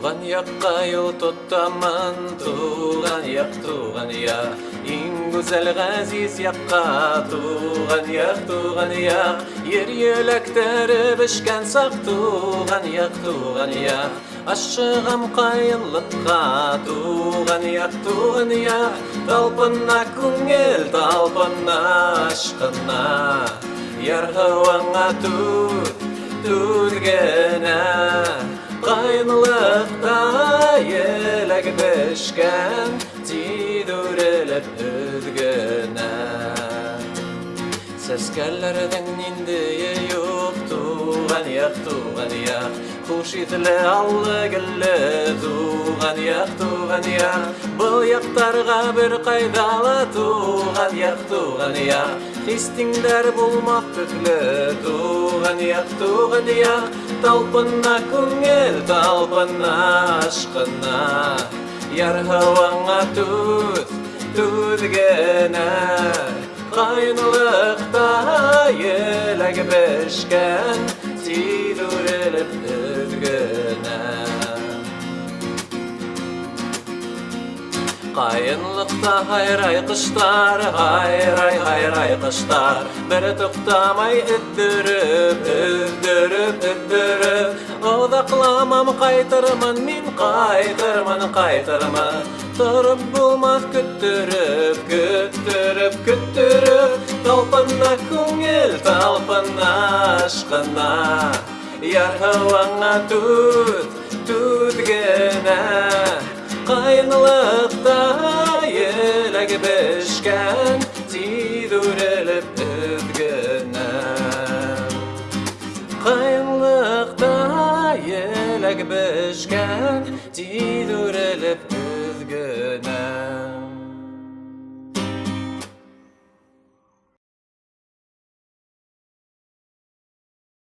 Туған яққа юл тотамын, туған яқ, туған яқ. Иң гүзәл ғәзиз яққа, туған яқ, туған яқ. Ер еләктәре бешкән саҡ, туған яқ, туған яқ. Ашығам ҡайынлыҡҡа, туған яқ, туған яқ. Талпына күңел, талпына ашҡына. Яр һыуыңа түҙ, түҙ генә. бешкән, тиҙ үрелеп өҙгөнә. Сәскәләрҙең ниндәйе юҡ, туған яҡ, туған яҡ. Хуш иҫле аллы гелле, туған яҡ, туған яҡ. Был яҡтарға бер ҡайҙа ла туған яҡ, туған яҡ. Хистиңдәр булмаҫ төҫлө, туған яҡ, туған яҡ. Талпына күңел, талпына ашҡына. Яр һыуыңа түҙ, түҙ генә. Ҡайынлыҡта еләк бешкән, тиҙ үрелеп өҙгөнә. Ҡайынлыҡта һайрай ҡоштар, һайрай, һайрай ҡоштар. Бер туҡтамай өҙҙөрөп, өҙҙөрөп, өҙҙөрөп. Оҙаҡламам, ҡайтырмын мин, ҡайтырмын, ҡайтырмын. Тороп булмаҫ көттөрөп, көттөрөп, көттөрөп. Талпына күңел, талпына ашҡына. Яр һыуыңа түҙ, түҙ генә. Ҡайынлыҡта еләк бешкән, тиҙ үрелеп еләк бешкән, тиҙ үрелеп өҙгөнә.